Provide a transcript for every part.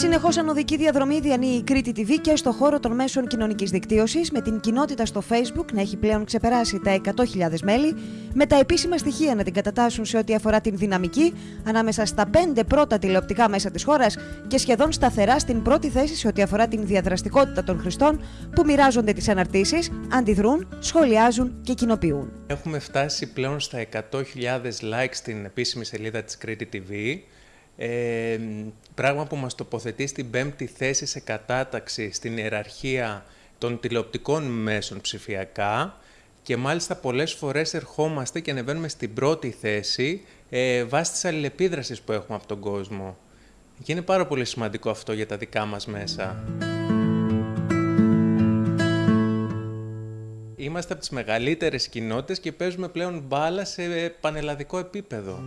Συνεχώς ανωδική διαδρομή διανύει η Κρήτη TV και στο χώρο των μέσων κοινωνικής δικτύωσης, με την κοινότητα στο Facebook να έχει πλέον ξεπεράσει τα 100.000 μέλη, με τα επίσημα στοιχεία να την κατατάσσουν σε ό,τι αφορά την δυναμική ανάμεσα στα πέντε πρώτα τηλεοπτικά μέσα της χώρας και σχεδόν σταθερά στην πρώτη θέση σε ό,τι αφορά την διαδραστικότητα των χρηστών που μοιράζονται τις αναρτήσεις, αντιδρούν, σχολιάζουν και κοινοποιούν. Έχουμε φτάσει πλέον στα 100.000 likes στην επίσημη σελίδα της Κρήτη TV. Ε, πράγμα που μας τοποθετεί στην πέμπτη θέση σε κατάταξη στην ιεραρχία των τηλεοπτικών μέσων ψηφιακά και μάλιστα πολλές φορές ερχόμαστε και ανεβαίνουμε στην πρώτη θέση ε, βάσει της αλληλεπίδρασης που έχουμε από τον κόσμο. Και είναι πάρα πολύ σημαντικό αυτό για τα δικά μας μέσα. Είμαστε από τις μεγαλύτερες κοινότητες και παίζουμε πλέον μπάλα σε πανελλαδικό επίπεδο.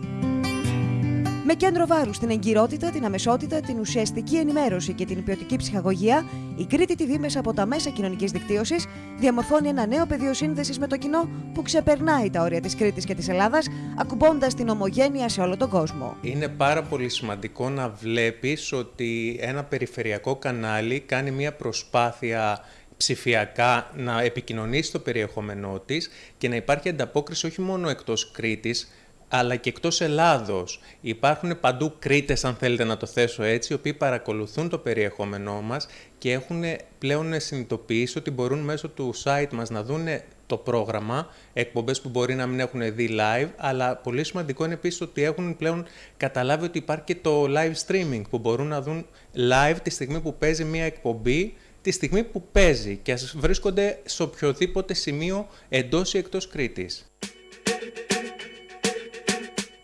Με κέντρο βάρους στην εγκυρότητα, την αμεσότητα, την ουσιαστική ενημέρωση και την ποιοτική ψυχαγωγία, η Κρήτη TV μέσα από τα μέσα κοινωνικής δικτύωσης διαμορφώνει ένα νέο πεδίο σύνδεσης με το κοινό που ξεπερνάει τα όρια της Κρήτης και της Ελλάδας, ακουμπώντας την ομογένεια σε όλο τον κόσμο. Είναι πάρα πολύ σημαντικό να βλέπεις ότι ένα περιφερειακό κανάλι κάνει μια προσπάθεια ψηφιακά να επικοινωνήσει το περιεχόμενό της και να υπάρχει ανταπόκριση όχι μόνο εκτός Κρήτης, αλλά και εκτός Ελλάδος. Υπάρχουν παντού Κρήτες, αν θέλετε να το θέσω έτσι, οι οποίοι παρακολουθούν το περιεχόμενό μας και έχουν πλέον συνειδητοποιήσει ότι μπορούν μέσω του site μας να δουν το πρόγραμμα, εκπομπές που μπορεί να μην έχουν δει live, αλλά πολύ σημαντικό είναι επίσης ότι έχουν πλέον καταλάβει ότι υπάρχει και το live streaming, που μπορούν να δουν live τη στιγμή που παίζει μια εκπομπή τη στιγμή που παίζει και ας βρίσκονται σε οποιοδήποτε σημείο εντός ή εκτός Κρήτης.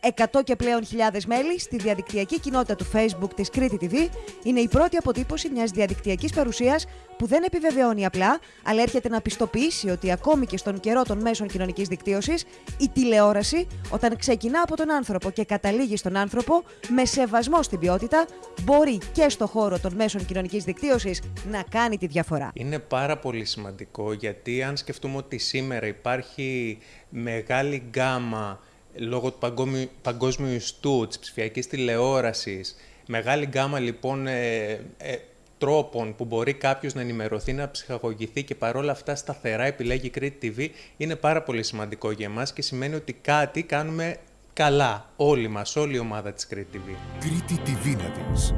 100 και πλέον χιλιάδες μέλη στη διαδικτυακή κοινότητα του Facebook της Κρήτη TV είναι η πρώτη αποτύπωση μιας διαδικτυακής παρουσίας που δεν επιβεβαιώνει απλά, αλλά έρχεται να πιστοποιήσει ότι ακόμη και στον καιρό των μέσων κοινωνικής δικτύωσης, η τηλεόραση, όταν ξεκινά από τον άνθρωπο και καταλήγει στον άνθρωπο, με σεβασμό στην ποιότητα, μπορεί και στο χώρο των μέσων κοινωνικής δικτύωσης να κάνει τη διαφορά. Είναι πάρα πολύ σημαντικό γιατί αν σκεφτούμε ότι σήμερα υπάρχει μεγάλη γκάμα λόγω του παγκόσμιου, παγκόσμιου ιστού, της ψηφιακής τηλεόρασης, μεγάλη γκάμα λοιπόν ε, ε, τρόπων που μπορεί κάποιος να ενημερωθεί, να ψυχαγωγηθεί και παρόλα αυτά σταθερά επιλέγει Κρήτη TV, είναι πάρα πολύ σημαντικό για εμάς και σημαίνει ότι κάτι κάνουμε καλά όλοι μας, όλη η ομάδα της Κρήτη TV. Κρήτη TV να δεις.